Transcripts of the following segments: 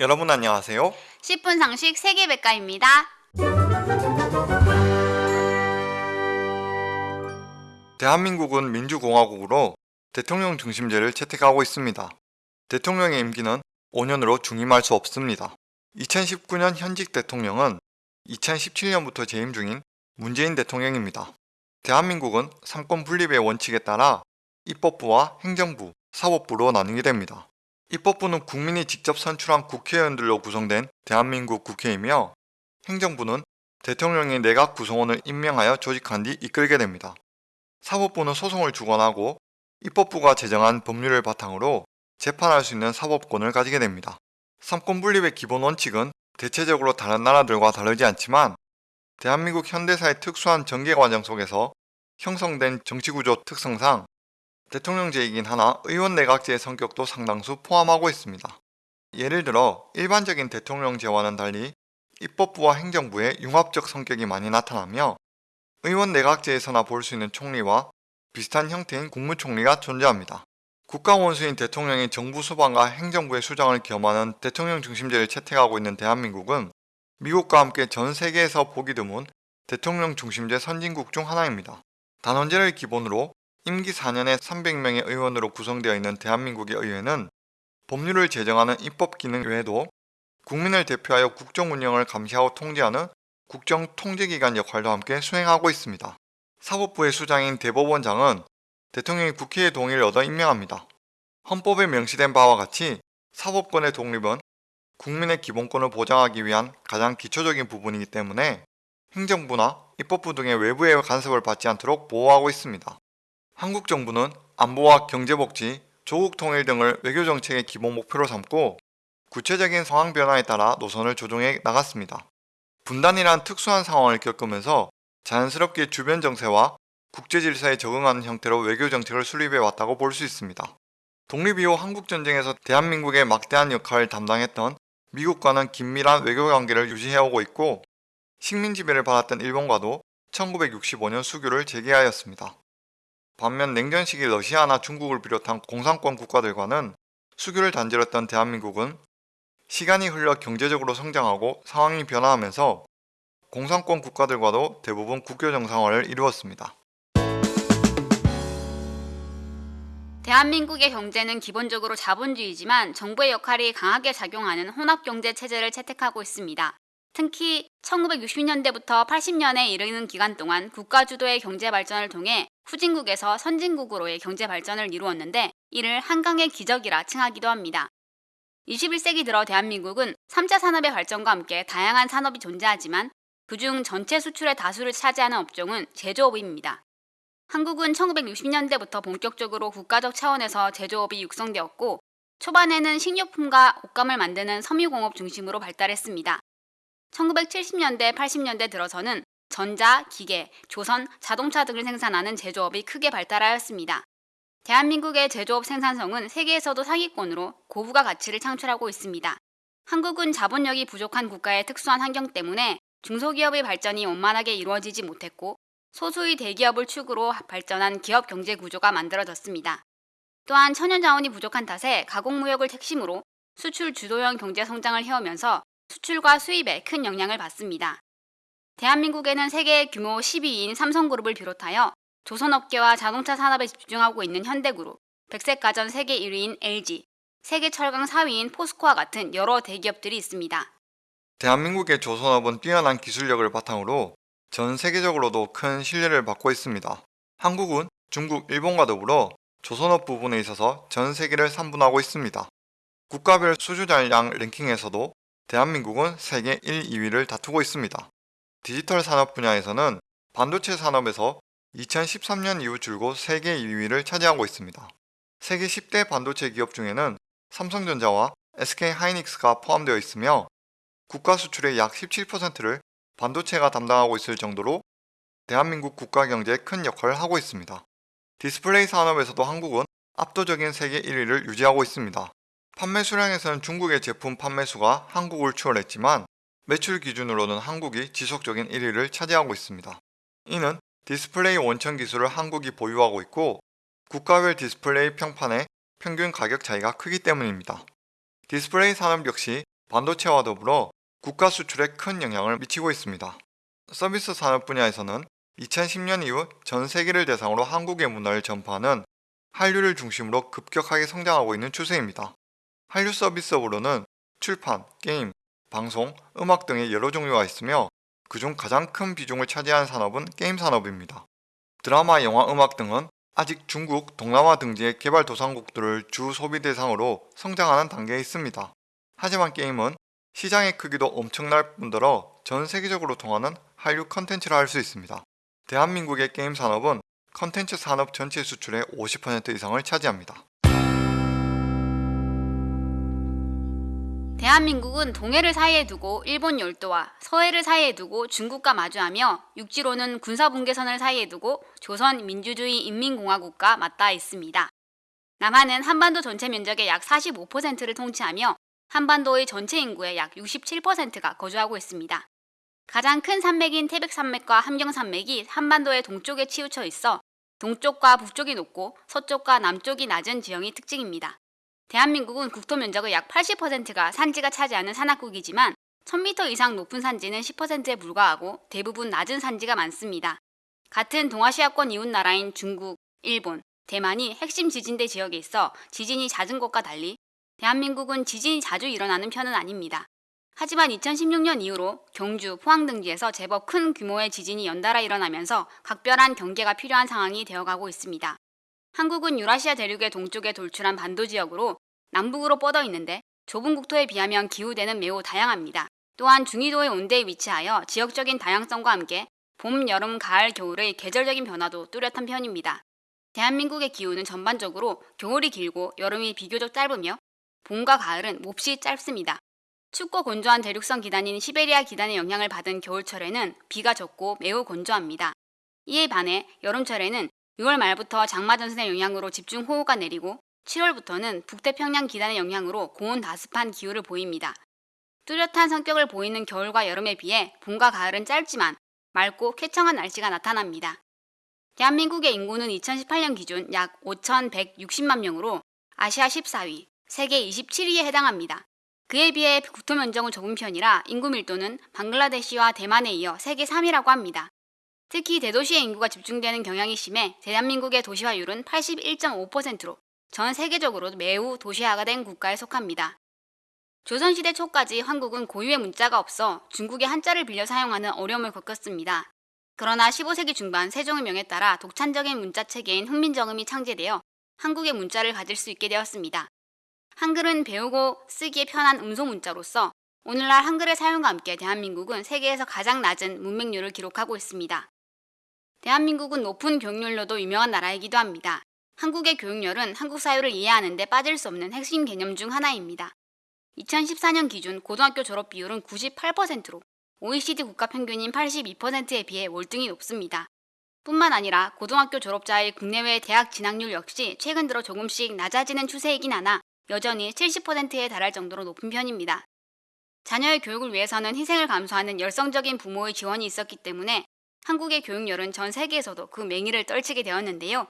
여러분 안녕하세요. 10분 상식 세계백과입니다. 대한민국은 민주공화국으로 대통령 중심제를 채택하고 있습니다. 대통령의 임기는 5년으로 중임할 수 없습니다. 2019년 현직 대통령은 2017년부터 재임 중인 문재인 대통령입니다. 대한민국은 삼권 분립의 원칙에 따라 입법부와 행정부, 사법부로 나누게 됩니다. 입법부는 국민이 직접 선출한 국회의원들로 구성된 대한민국 국회이며 행정부는 대통령이 내각 구성원을 임명하여 조직한 뒤 이끌게 됩니다. 사법부는 소송을 주관하고 입법부가 제정한 법률을 바탕으로 재판할 수 있는 사법권을 가지게 됩니다. 삼권 분립의 기본 원칙은 대체적으로 다른 나라들과 다르지 않지만 대한민국 현대사의 특수한 전개 과정 속에서 형성된 정치구조 특성상 대통령제이긴 하나 의원 내각제의 성격도 상당수 포함하고 있습니다. 예를 들어 일반적인 대통령제와는 달리 입법부와 행정부의 융합적 성격이 많이 나타나며 의원 내각제에서나 볼 수 있는 총리와 비슷한 형태인 국무총리가 존재합니다. 국가 원수인 대통령이 정부 수반과 행정부의 수장을 겸하는 대통령 중심제를 채택하고 있는 대한민국은 미국과 함께 전 세계에서 보기 드문 대통령 중심제 선진국 중 하나입니다. 단원제를 기본으로 임기 4년에 300명의 의원으로 구성되어 있는 대한민국의 의회는 법률을 제정하는 입법 기능 외에도 국민을 대표하여 국정 운영을 감시하고 통제하는 국정 통제기관 역할도 함께 수행하고 있습니다. 사법부의 수장인 대법원장은 대통령이 국회의 동의를 얻어 임명합니다. 헌법에 명시된 바와 같이 사법권의 독립은 국민의 기본권을 보장하기 위한 가장 기초적인 부분이기 때문에 행정부나 입법부 등의 외부의 간섭을 받지 않도록 보호하고 있습니다. 한국 정부는 안보와 경제복지, 조국 통일 등을 외교정책의 기본 목표로 삼고 구체적인 상황 변화에 따라 노선을 조정해 나갔습니다. 분단이란 특수한 상황을 겪으면서 자연스럽게 주변 정세와 국제 질서에 적응하는 형태로 외교 정책을 수립해 왔다고 볼 수 있습니다. 독립 이후 한국전쟁에서 대한민국의 막대한 역할을 담당했던 미국과는 긴밀한 외교 관계를 유지해오고 있고 식민 지배를 받았던 일본과도 1965년 수교를 재개하였습니다. 반면 냉전 시기 러시아나 중국을 비롯한 공산권 국가들과는 수교를 단절했던 대한민국은 시간이 흘러 경제적으로 성장하고 상황이 변화하면서 공산권 국가들과도 대부분 국교 정상화를 이루었습니다. 대한민국의 경제는 기본적으로 자본주의지만 정부의 역할이 강하게 작용하는 혼합경제 체제를 채택하고 있습니다. 특히 1960년대부터 80년에 이르는 기간 동안 국가 주도의 경제 발전을 통해 후진국에서 선진국으로의 경제 발전을 이루었는데 이를 한강의 기적이라 칭하기도 합니다. 21세기 들어 대한민국은 3차 산업의 발전과 함께 다양한 산업이 존재하지만 그중 전체 수출의 다수를 차지하는 업종은 제조업입니다. 한국은 1960년대부터 본격적으로 국가적 차원에서 제조업이 육성되었고 초반에는 식료품과 옷감을 만드는 섬유공업 중심으로 발달했습니다. 1970년대, 80년대 들어서는 전자, 기계, 조선, 자동차 등을 생산하는 제조업이 크게 발달하였습니다. 대한민국의 제조업 생산성은 세계에서도 상위권으로 고부가 가치를 창출하고 있습니다. 한국은 자본력이 부족한 국가의 특수한 환경 때문에 중소기업의 발전이 원만하게 이루어지지 못했고 소수의 대기업을 축으로 발전한 기업 경제 구조가 만들어졌습니다. 또한 천연 자원이 부족한 탓에 가공무역을 핵심으로 수출 주도형 경제 성장을 해오면서 수출과 수입에 큰 영향을 받습니다. 대한민국에는 세계 규모 12위인 삼성그룹을 비롯하여 조선업계와 자동차 산업에 집중하고 있는 현대그룹, 백색가전 세계 1위인 LG, 세계 철강 4위인 포스코와 같은 여러 대기업들이 있습니다. 대한민국의 조선업은 뛰어난 기술력을 바탕으로 전 세계적으로도 큰 신뢰를 받고 있습니다. 한국은 중국, 일본과 더불어 조선업 부분에 있어서 전 세계를 3분하고 있습니다. 국가별 수주 잔량 랭킹에서도 대한민국은 세계 1, 2위를 다투고 있습니다. 디지털 산업 분야에서는 반도체 산업에서 2013년 이후 줄곧 세계 2위를 차지하고 있습니다. 세계 10대 반도체 기업 중에는 삼성전자와 SK하이닉스가 포함되어 있으며 국가 수출의 약 17%를 반도체가 담당하고 있을 정도로 대한민국 국가 경제에 큰 역할을 하고 있습니다. 디스플레이 산업에서도 한국은 압도적인 세계 1위를 유지하고 있습니다. 판매 수량에서는 중국의 제품 판매수가 한국을 추월했지만 매출 기준으로는 한국이 지속적인 1위를 차지하고 있습니다. 이는 디스플레이 원천 기술을 한국이 보유하고 있고 국가별 디스플레이 평판의 평균 가격 차이가 크기 때문입니다. 디스플레이 산업 역시 반도체와 더불어 국가 수출에 큰 영향을 미치고 있습니다. 서비스 산업 분야에서는 2010년 이후 전 세계를 대상으로 한국의 문화를 전파하는 한류를 중심으로 급격하게 성장하고 있는 추세입니다. 한류 서비스업으로는 출판, 게임, 방송, 음악 등의 여러 종류가 있으며 그중 가장 큰 비중을 차지하는 산업은 게임 산업입니다. 드라마, 영화, 음악 등은 아직 중국, 동남아 등지의 개발도상국들을 주 소비 대상으로 성장하는 단계에 있습니다. 하지만 게임은 시장의 크기도 엄청날 뿐더러 전 세계적으로 통하는 한류 컨텐츠라 할 수 있습니다. 대한민국의 게임 산업은 컨텐츠 산업 전체 수출의 50% 이상을 차지합니다. 대한민국은 동해를 사이에 두고 일본 열도와 서해를 사이에 두고 중국과 마주하며 육지로는 군사분계선을 사이에 두고 조선 민주주의 인민공화국과 맞닿아 있습니다. 남한은 한반도 전체 면적의 약 45%를 통치하며 한반도의 전체 인구의 약 67%가 거주하고 있습니다. 가장 큰 산맥인 태백산맥과 함경산맥이 한반도의 동쪽에 치우쳐 있어 동쪽과 북쪽이 높고 서쪽과 남쪽이 낮은 지형이 특징입니다. 대한민국은 국토 면적의 약 80%가 산지가 차지하는 산악국이지만 1000m 이상 높은 산지는 10%에 불과하고 대부분 낮은 산지가 많습니다. 같은 동아시아권 이웃 나라인 중국, 일본, 대만이 핵심 지진대 지역에 있어 지진이 잦은 것과 달리 대한민국은 지진이 자주 일어나는 편은 아닙니다. 하지만 2016년 이후로 경주, 포항 등지에서 제법 큰 규모의 지진이 연달아 일어나면서 각별한 경계가 필요한 상황이 되어가고 있습니다. 한국은 유라시아 대륙의 동쪽에 돌출한 반도 지역으로 남북으로 뻗어 있는데 좁은 국토에 비하면 기후대는 매우 다양합니다. 또한 중위도의 온대에 위치하여 지역적인 다양성과 함께 봄, 여름, 가을, 겨울의 계절적인 변화도 뚜렷한 편입니다. 대한민국의 기후는 전반적으로 겨울이 길고 여름이 비교적 짧으며 봄과 가을은 몹시 짧습니다. 춥고 건조한 대륙성 기단인 시베리아 기단의 영향을 받은 겨울철에는 비가 적고 매우 건조합니다. 이에 반해 여름철에는 6월 말부터 장마전선의 영향으로 집중호우가 내리고 7월부터는 북태평양 기단의 영향으로 고온 다습한 기후를 보입니다. 뚜렷한 성격을 보이는 겨울과 여름에 비해 봄과 가을은 짧지만 맑고 쾌청한 날씨가 나타납니다. 대한민국의 인구는 2018년 기준 약 5,160만 명으로 아시아 14위, 세계 27위에 해당합니다. 그에 비해 국토 면적은 좁은 편이라 인구 밀도는 방글라데시와 대만에 이어 세계 3위라고 합니다. 특히 대도시의 인구가 집중되는 경향이 심해 대한민국의 도시화율은 81.5%로 전 세계적으로 매우 도시화가 된 국가에 속합니다. 조선시대 초까지 한국은 고유의 문자가 없어 중국의 한자를 빌려 사용하는 어려움을 겪었습니다. 그러나 15세기 중반 세종의 명에 따라 독창적인 문자 체계인 훈민정음이 창제되어 한국의 문자를 가질 수 있게 되었습니다. 한글은 배우고 쓰기에 편한 음소 문자로서 오늘날 한글의 사용과 함께 대한민국은 세계에서 가장 낮은 문맹률을 기록하고 있습니다. 대한민국은 높은 교육률로도 유명한 나라이기도 합니다. 한국의 교육열은 한국 사회를 이해하는 데 빠질 수 없는 핵심 개념 중 하나입니다. 2014년 기준 고등학교 졸업 비율은 98%로 OECD 국가 평균인 82%에 비해 월등히 높습니다. 뿐만 아니라 고등학교 졸업자의 국내외 대학 진학률 역시 최근 들어 조금씩 낮아지는 추세이긴 하나 여전히 70%에 달할 정도로 높은 편입니다. 자녀의 교육을 위해서는 희생을 감수하는 열성적인 부모의 지원이 있었기 때문에 한국의 교육열은 전 세계에서도 그 맹위를 떨치게 되었는데요.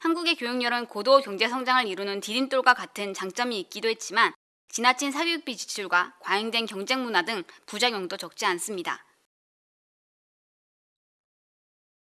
한국의 교육열은 고도 경제 성장을 이루는 디딤돌과 같은 장점이 있기도 했지만 지나친 사교육비 지출과 과잉된 경쟁 문화 등 부작용도 적지 않습니다.